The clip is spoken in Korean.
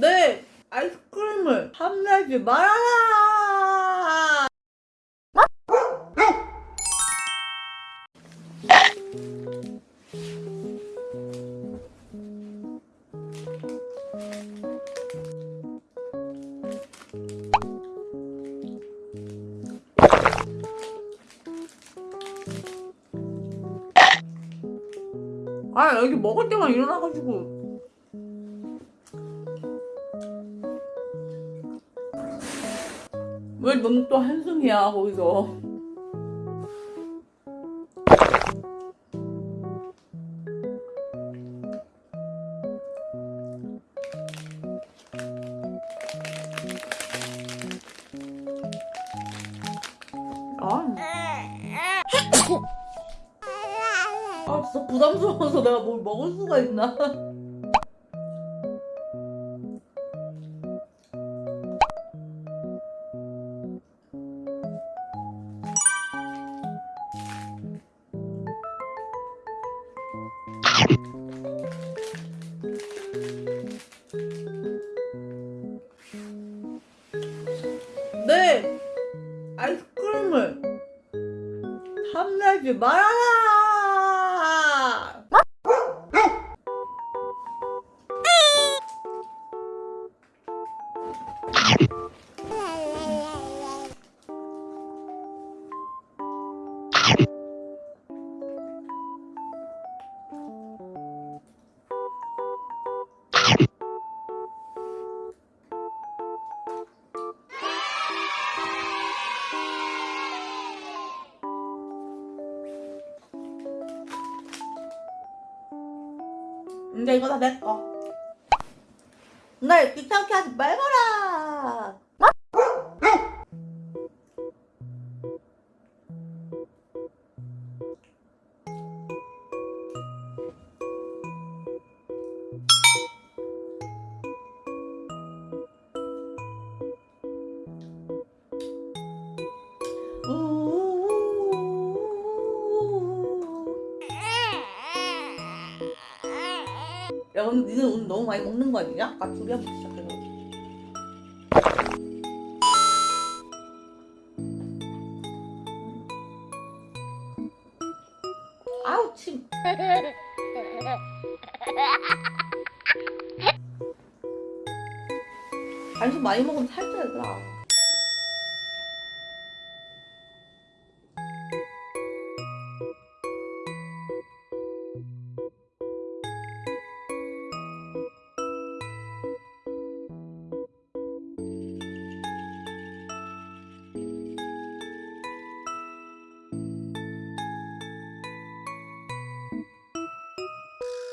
내 아이스크림을 탐내지 말아라! 아 여기 먹을 때만 일어나가지고 왜 넌 또 한숨이야 거기서? 아. 아. 진짜 부담스러워서 내가 뭘 먹을 수가 있나 내 아이스크림을 탐내지 말아라! 근데 이거 다 내 거. 날 귀찮게 하지 말거라! 야 근데 니는 오늘 너무 많이 먹는 거 아니냐? 아까 둘이 한번 시작해서 아우 침. 간식 많이 먹으면 살쪄 얘들아